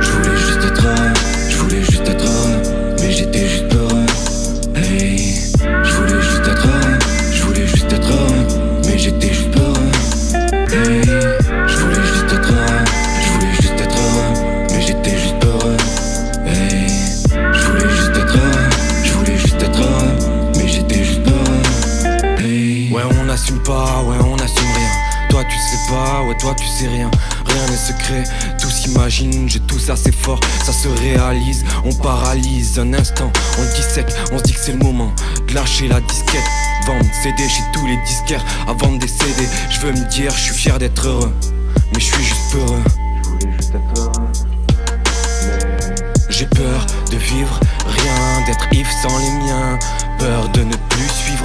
Je voulais juste être heureux, je voulais juste être heureux, mais j'étais juste peureux. Hey, je voulais juste être heureux, je voulais juste être heureux, mais j'étais juste peureux. Hey, je voulais juste être heureux, je voulais juste être heureux, mais j'étais juste peureux. Hey, je voulais juste être heureux, je voulais juste être heureux, mais j'étais juste peureux. Hey, ouais on assume pas, ouais on tu sais pas, ouais toi tu sais rien. Rien n'est secret, tout s'imagine J'ai tout ça c'est fort, ça se réalise On paralyse un instant, on dissèque On se dit que c'est le moment de lâcher la disquette. Vendre CD chez tous les disquaires Avant de décéder, je veux me dire je suis fier d'être heureux Mais je suis juste heureux. J'ai peur de vivre rien, d'être Yves sans les miens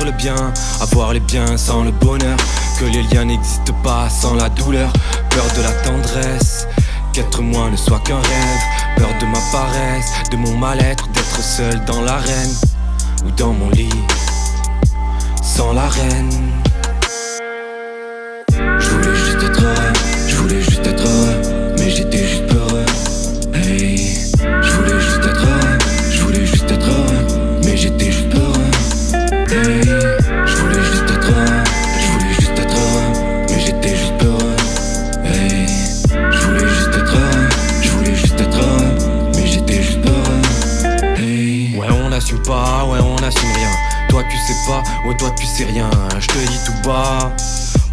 le bien, avoir les biens sans le bonheur. Que les liens n'existent pas sans la douleur. Peur de la tendresse, qu'être moi ne soit qu'un rêve. Peur de ma paresse, de mon mal-être, d'être seul dans l'arène Ou dans mon lit, sans la reine Ouais on n'assume rien. Toi tu sais pas, ouais toi tu sais rien. Je te dis tout bas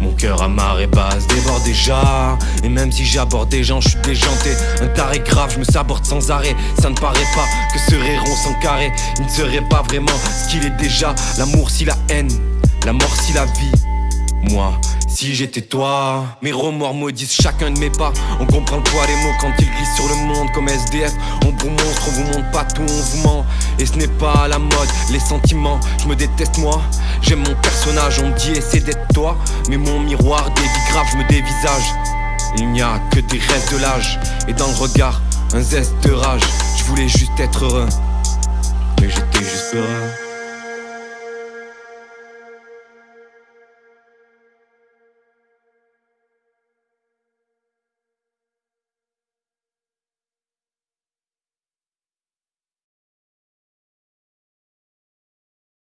mon cœur à marée basse déborde déjà. Et même si j'aborde des gens, je suis déjanté. Un taré grave, je me saborde sans arrêt. Ça ne paraît pas que serait rond sans carré Il ne serait pas vraiment ce qu'il est déjà. L'amour si la haine, la mort si la vie. Moi, si j'étais toi Mes remords maudissent chacun de mes pas. On comprend le poids des mots quand ils glissent sur le monde Comme SDF, on vous montre, on vous montre pas tout, on vous ment. Et ce n'est pas la mode, les sentiments. Je me déteste moi, j'aime mon personnage On me dit essaie d'être toi. Mais mon miroir dévie grave, je me dévisage. Il n'y a que des rêves de l'âge. Et dans le regard, un zeste de rage. Je voulais juste être heureux